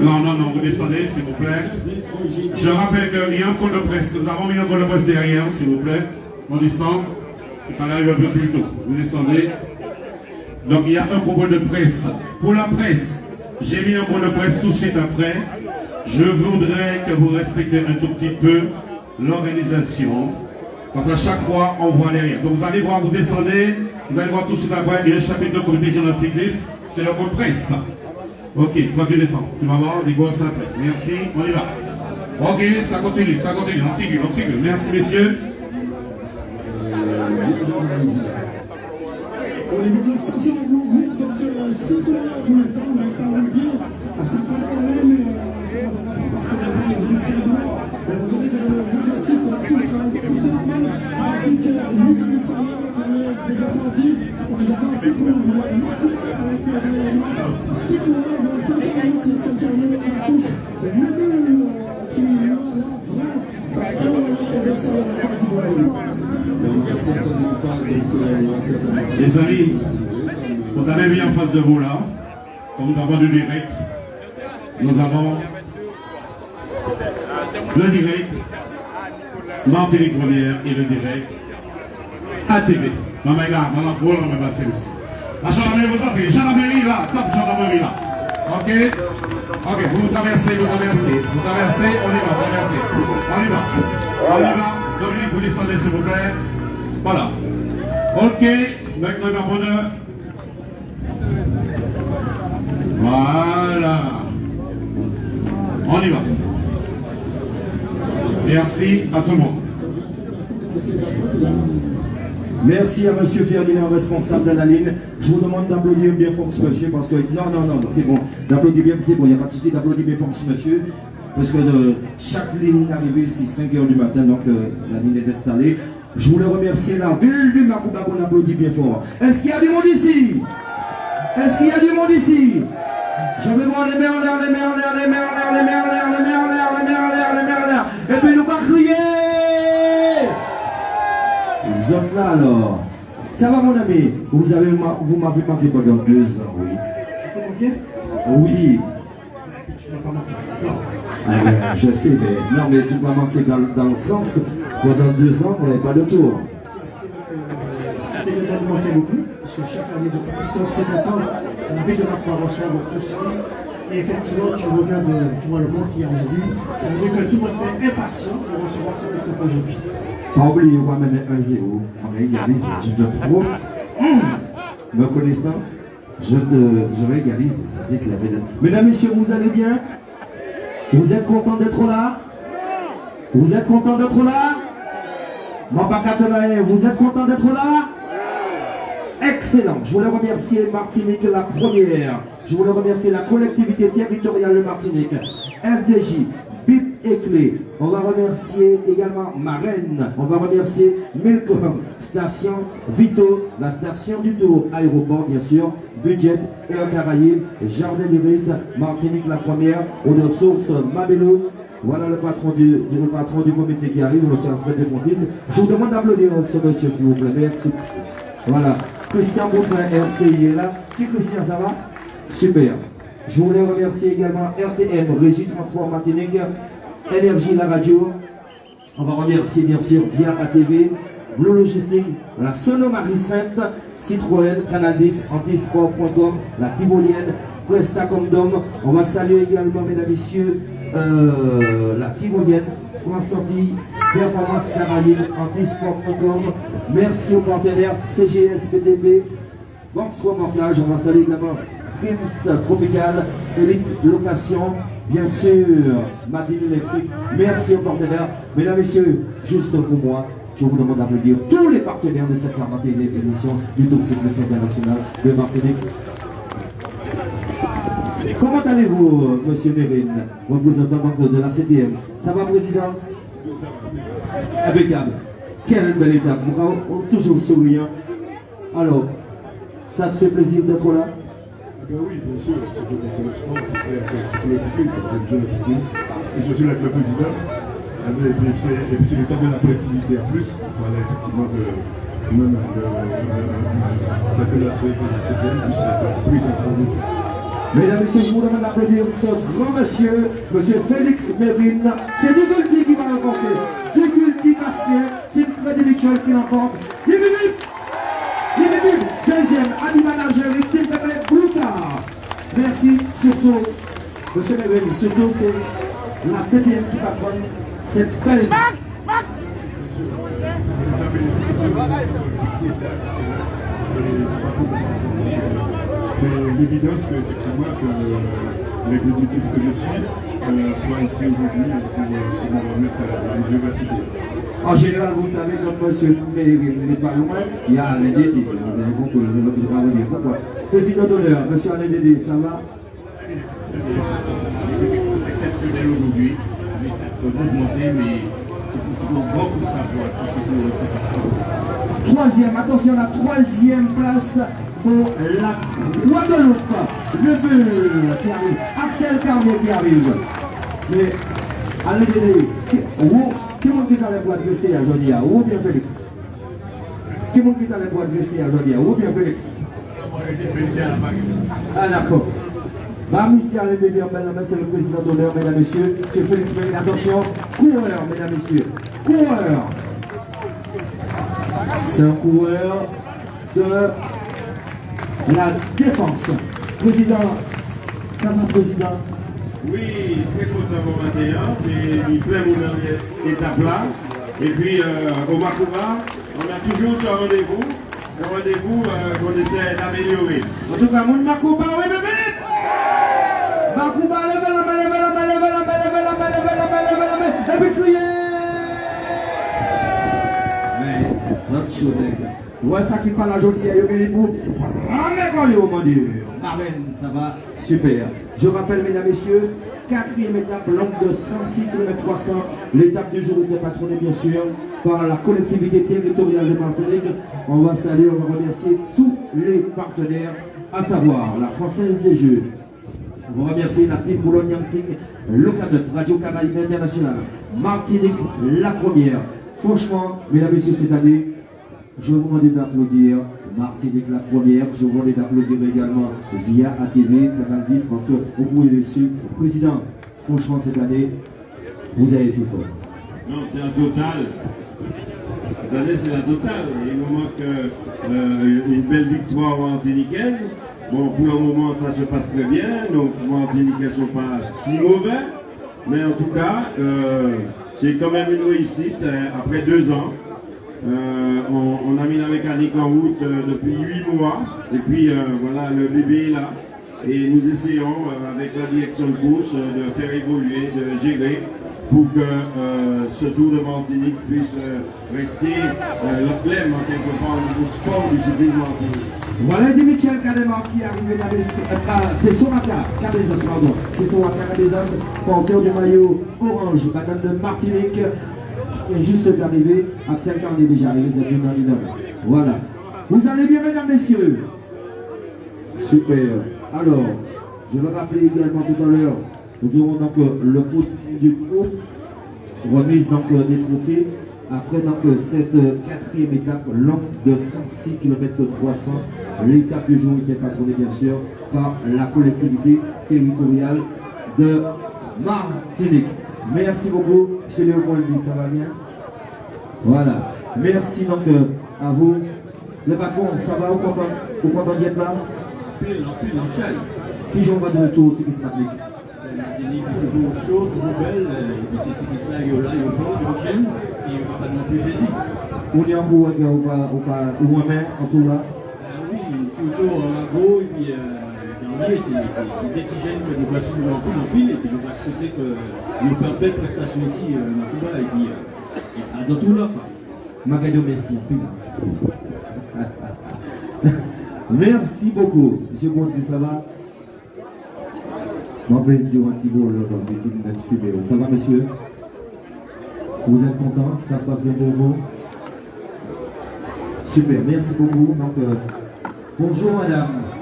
Non, non, non, vous descendez, s'il vous plaît. Je rappelle qu'il y a un code de presse. Nous avons mis un code de presse derrière, s'il vous plaît. On descend. Il fallait arriver un peu plus tôt. Vous descendez. Donc il y a un propos de presse. Pour la presse, j'ai mis un code de presse tout de suite après. Je voudrais que vous respectiez un tout petit peu l'organisation. Parce qu'à chaque fois, on voit derrière. Donc vous allez voir, vous descendez, vous allez voir tout de suite il y a un chapitre de comité général cycliste, c'est le code presse. Ok, toi tu descends. Tu vas voir, des gosses après. Merci, on y va. Ok, ça continue, ça continue, on sigue, on sigue. Merci messieurs niveau de la station, mon groupe, donc euh, c'est pour le temps, mais ça roule bien. À 50 km, mais euh, ça va pas parce que maintenant les équipes très bien. Mais vous savez que le groupe de 6, ça va tous travailler pour c'est normal. Ainsi que nous, le Missariel, on est déjà parti. On est déjà parti pour le couper avec des 6 coureurs, bon, 5 carrières, c'est 5 carrières à la touche. Et le nul qui est là, là, vrai, et on est le Missariel, on est parti pour la ville. Les amis, vous avez vu en face de vous là, comme nous avons du direct, nous avons le direct Martinique Première et le direct ATV. Maman pour on va passer aussi. La gendarmerie vous appelle, gendarmerie là, top gendarmerie là. Ok? Ok, vous traversez, vous traversez, vous traversez, on y va, traversez. On y va. On y va. Dominique, vous descendez s'il vous plaît. Voilà. Ok, maintenant va prendre. Voilà. On y va. Merci à tout le monde. Merci à Monsieur Ferdinand, responsable de la ligne. Je vous demande d'applaudir bien fort ce monsieur parce que... Non, non, non, c'est bon. D'applaudir bien, c'est bon. Il n'y a pas de souci d'applaudir bien fort ce monsieur. Parce que chaque ligne arrivée, c'est 5 heures du matin, donc euh, la ligne est installée. Je voulais remercier la ville du Makouba qu'on applaudit bien fort. Est-ce qu'il y a du monde ici? Est-ce qu'il y a du monde ici? Je vais voir les merleurs, les merleurs, les merleurs, les merleurs, les Là alors. Ça va mon ami? Vous avez vous m'avez manqué pendant deux ans, oui. Oui. Ah ben, je sais, mais non, mais tu m'as manqué dans, dans le sens, pendant deux ans, on n'avait pas de tour. Cet événement nous manquait beaucoup, parce que chaque année, depuis 50 ans, on avait de la prévention de tous cyclistes. Et effectivement, tu regardes, euh, tu vois le monde qu'il y a aujourd'hui, ça veut dire que tout le monde est impatient de recevoir cette étape aujourd'hui. Pas oublier, on va mener 1-0. On régalise, je te prouve. Me connaissant, je, te, je régalise, c'est clair. Mesdames, messieurs, vous allez bien? Vous êtes contents d'être là? Vous êtes contents d'être là? Mon vous êtes contents d'être là? Excellent. Je voulais remercier Martinique la première. Je voulais remercier la collectivité territoriale de Martinique, FDJ, et Clé. On va remercier également Marraine. On va remercier Milcom, Station Vito, la station du Tour, aéroport bien sûr, Budget, Air Caraïbes, Jardin d'Iris, Martinique la première, Eau de Source, Mabelo. Voilà le patron du, le patron du comité qui arrive, M. Alfred Desfontis. Je vous demande d'applaudir ce monsieur, s'il vous plaît. Merci. Voilà. Christian Boutin, RCI est là. Si Christian, ça va? Super. Je voulais remercier également RTM, Régie Transport Martinique, Énergie la radio. On va remercier bien sûr via ATV, Blue Logistique, la Sonomarie Sainte, Citroën, Canal 10, Antisport.com, la Tivolienne, Presta Condom. On va saluer également, mesdames, messieurs, euh, la Tivolienne, France Antilles, Performance Caraïbe, Antisport.com. Merci aux partenaires CGS, PTP, Bonsoir Mortage, on va saluer également Prims Tropical, Elite Location, bien sûr, Madine Électrique. Merci aux partenaires. Mesdames, Messieurs, juste pour moi, je vous demande d'applaudir tous les partenaires de cette 41e édition du Tour Cycliste International de Martinique. Comment allez-vous, Monsieur Mérine, représentant de, la CDM Ça va, Président? Impeccable. Quelle belle étape. Toujours souriant. Alors, ça te fait plaisir d'être là? Ben oui, bien sûr, c'est pour mon sélection, c'est que c'est pour le cyclisme, le. Et je suis là avec le président. Et puis c'est c'est le temps de la collectivité en plus. Voilà, effectivement, de même le, le, le, la septième, puis c'est prise pour nous. Mesdames et messieurs, je vous demande d'applaudir ce grand monsieur, monsieur Félix Mérine. C'est Duculti qui va remporter. Duculti Bastien, Tim Crédit qui l'emporte. Bienvenue Deuxième, Ami Manager, Tim Pépé Boucard. Merci, surtout, monsieur Mérine, surtout c'est la septième qui patronne cette belle. Max Max c'est l'évidence que, effectivement, que l'exécutif que je suis euh, soit ici aujourd'hui pour euh, se remettre à l'université. En général, vous savez, quand monsieur n'est pas loin, il y a Alain Dédé. Vous avez pourquoi? Président d'honneur, monsieur Alain Dédé, ça va? Troisième, attention, la troisième place pour la Guadeloupe. Le feu qui arrive. Axel Carmier qui arrive. Mais, allez, allez, qui est-ce qui a les boîtes dressées aujourd'hui Ou bien Félix? Qui est-ce qui a les boîtes dressées aujourd'hui Ou bien Félix? Ah d'accord. Bah, monsieur Alain Dédé, c'est le président d'honneur, mesdames, messieurs. Monsieur Félix Méline, attention, coureur, mesdames, messieurs. Coureur. C'est un coureur de la défense. Président, ça va, président? Oui, très content pour 21, et il plaît mon étape là. Et puis euh, au Makouba, on a toujours ce rendez-vous, un rendez-vous euh, qu'on essaie d'améliorer. En tout cas, mon Makouba, oui, bébé Makouba, levez la la main, levez la main, levez la la la et puis Mais, Ouais, ça qui parle aujourd'hui, il y a eu pour. Mon Dieu. Marlène, ça va Super. Je rappelle, mesdames, messieurs, quatrième étape, longue de 106 km 300. L'étape du jour était patronnée, bien sûr, par la collectivité territoriale de Martinique. On va saluer, on va remercier tous les partenaires, à savoir la Française des Jeux. On va remercier la team boulogne Local 9, Radio Caraïbe International, Martinique, la première. Franchement, mesdames, messieurs, cette année, je vous demande d'applaudir Martinique la première. Je vous demande d'applaudir également via ATV, Canal 10, parce que vous pouvez le suivre. Président, franchement, cette année, vous avez fait fort. Non, c'est un total. Cette année, c'est la totale. Il nous manque euh, une belle victoire martiniquaise. Bon, pour le moment, ça se passe très bien. Donc, Martiniquais ne sont pas si mauvais. Mais en tout cas, euh, c'est quand même une réussite euh, après deux ans. Euh, on, a mis la mécanique en route euh, depuis 8 mois. Et puis euh, voilà, le bébé est là. Et nous essayons avec la direction de course de faire évoluer, de gérer pour que ce Tour de Martinique puisse rester la flemme en quelque part niveau sport du cyclisme Martinique. Voilà Di Michel qui est arrivé dans les... c'est Soraka, Cabezas, pardon. C'est Soraka Cabezas, porteur du maillot orange, madame de Martinique juste d'arriver. À 5 ans, on est déjà arrivé, vous êtes dans Voilà. Vous allez bien, mesdames, messieurs? Super. Alors, je vais rappeler également tout à l'heure, nous aurons donc euh, le coup du groupe, remise donc euh, des trophées. Après donc euh, cette quatrième étape longue de 106 km 300, l'étape du jour était patronnée bien sûr par la collectivité territoriale de Martinique. Merci beaucoup, M. Léopold, ça va bien Voilà. Merci donc euh, à vous. Le patron, ça va Vous content, vous content d'être là? Plus, plus, enchaîne. Qui joue en de retour, ce qui s'applique Il est toujours chaud, toujours belle, et puis c'est ce qui se là, il là, il est fort, il enchaîne, et il va pas non plus plaisir. On est en gros, ou moi-même, en tout là Oui, toujours en gros, et puis... Euh, c'est des petits gènes que nous voici en pile en pile et puis nous va souhaiter que nous faisons belle prestation ici euh, dans Cuba et puis euh, dans tout l'offre. Magado, merci. merci beaucoup. Monsieur Montre, ça va? M'appelle Durant Thibault, Ça va, monsieur? Vous êtes content Ça se passe bien pour vous? Super, merci beaucoup. Donc, euh, bonjour madame.